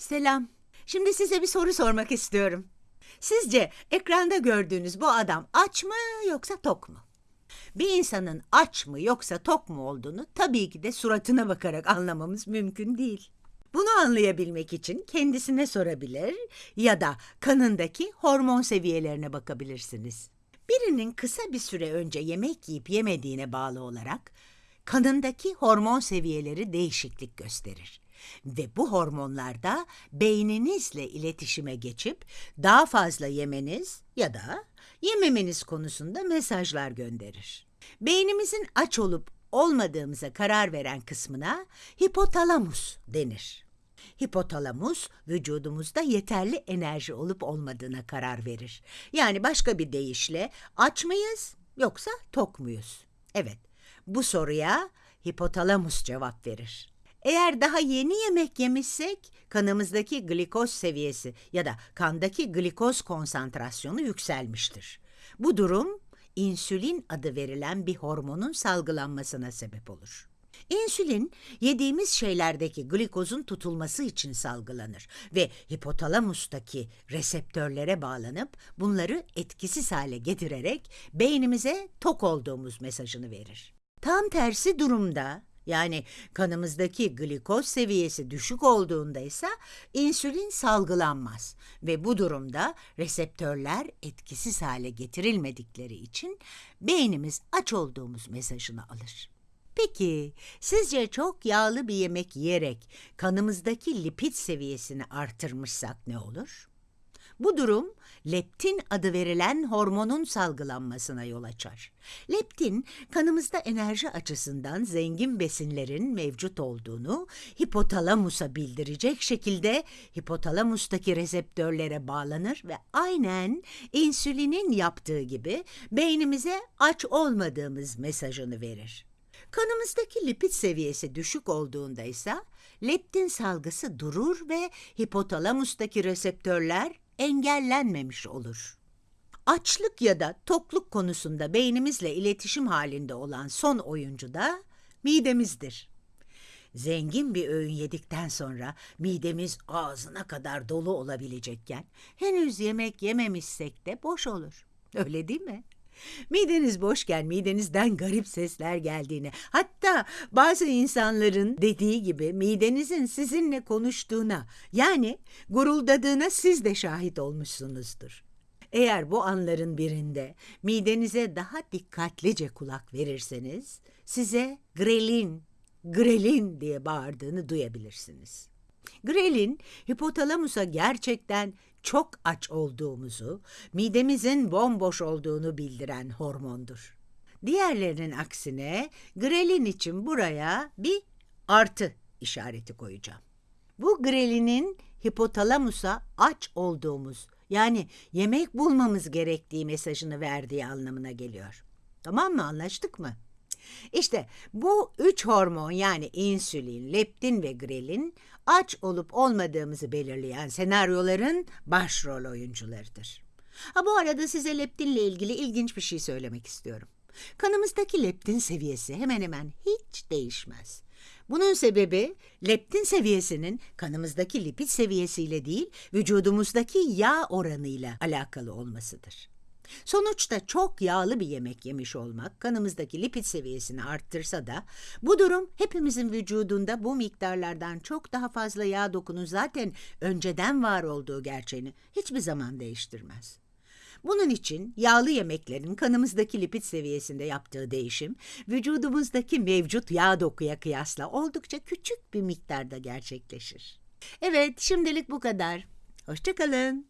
Selam. Şimdi size bir soru sormak istiyorum. Sizce ekranda gördüğünüz bu adam aç mı yoksa tok mu? Bir insanın aç mı yoksa tok mu olduğunu tabii ki de suratına bakarak anlamamız mümkün değil. Bunu anlayabilmek için kendisine sorabilir ya da kanındaki hormon seviyelerine bakabilirsiniz. Birinin kısa bir süre önce yemek yiyip yemediğine bağlı olarak kanındaki hormon seviyeleri değişiklik gösterir. Ve bu hormonlar da beyninizle iletişime geçip daha fazla yemeniz ya da yememeniz konusunda mesajlar gönderir. Beynimizin aç olup olmadığımıza karar veren kısmına hipotalamus denir. Hipotalamus vücudumuzda yeterli enerji olup olmadığına karar verir. Yani başka bir deyişle aç mıyız yoksa tok muyuz? Evet, bu soruya hipotalamus cevap verir. Eğer daha yeni yemek yemişsek kanımızdaki glikoz seviyesi ya da kandaki glikoz konsantrasyonu yükselmiştir. Bu durum insülin adı verilen bir hormonun salgılanmasına sebep olur. İnsülin yediğimiz şeylerdeki glikozun tutulması için salgılanır ve hipotalamustaki reseptörlere bağlanıp bunları etkisiz hale getirerek beynimize tok olduğumuz mesajını verir. Tam tersi durumda yani kanımızdaki glikoz seviyesi düşük olduğunda ise insülin salgılanmaz ve bu durumda reseptörler etkisiz hale getirilmedikleri için beynimiz aç olduğumuz mesajını alır. Peki sizce çok yağlı bir yemek yiyerek kanımızdaki lipid seviyesini artırmışsak ne olur? Bu durum leptin adı verilen hormonun salgılanmasına yol açar. Leptin kanımızda enerji açısından zengin besinlerin mevcut olduğunu hipotalamusa bildirecek şekilde hipotalamustaki reseptörlere bağlanır ve aynen insülinin yaptığı gibi beynimize aç olmadığımız mesajını verir. Kanımızdaki lipid seviyesi düşük olduğunda ise leptin salgısı durur ve hipotalamustaki reseptörler engellenmemiş olur. Açlık ya da tokluk konusunda beynimizle iletişim halinde olan son oyuncu da midemizdir. Zengin bir öğün yedikten sonra midemiz ağzına kadar dolu olabilecekken henüz yemek yememişsek de boş olur. Öyle değil mi? Mideniz boşken midenizden garip sesler geldiğini, hatta bazı insanların dediği gibi midenizin sizinle konuştuğuna, yani guruldadığına siz de şahit olmuşsunuzdur. Eğer bu anların birinde midenize daha dikkatlice kulak verirseniz, size grelin, grelin diye bağırdığını duyabilirsiniz. Grelin, hipotalamusa gerçekten çok aç olduğumuzu, midemizin bomboş olduğunu bildiren hormondur. Diğerlerinin aksine grelin için buraya bir artı işareti koyacağım. Bu grelinin hipotalamusa aç olduğumuz yani yemek bulmamız gerektiği mesajını verdiği anlamına geliyor. Tamam mı anlaştık mı? İşte bu üç hormon yani insülin, leptin ve grelin aç olup olmadığımızı belirleyen senaryoların başrol oyuncularıdır. Ha bu arada size leptinle ilgili ilginç bir şey söylemek istiyorum. Kanımızdaki leptin seviyesi hemen hemen hiç değişmez. Bunun sebebi leptin seviyesinin kanımızdaki lipid seviyesiyle değil, vücudumuzdaki yağ oranıyla alakalı olmasıdır. Sonuçta çok yağlı bir yemek yemiş olmak kanımızdaki lipid seviyesini arttırsa da bu durum hepimizin vücudunda bu miktarlardan çok daha fazla yağ dokunun zaten önceden var olduğu gerçeğini hiçbir zaman değiştirmez. Bunun için yağlı yemeklerin kanımızdaki lipid seviyesinde yaptığı değişim, vücudumuzdaki mevcut yağ dokuya kıyasla oldukça küçük bir miktarda gerçekleşir. Evet, şimdilik bu kadar. Hoşçakalın.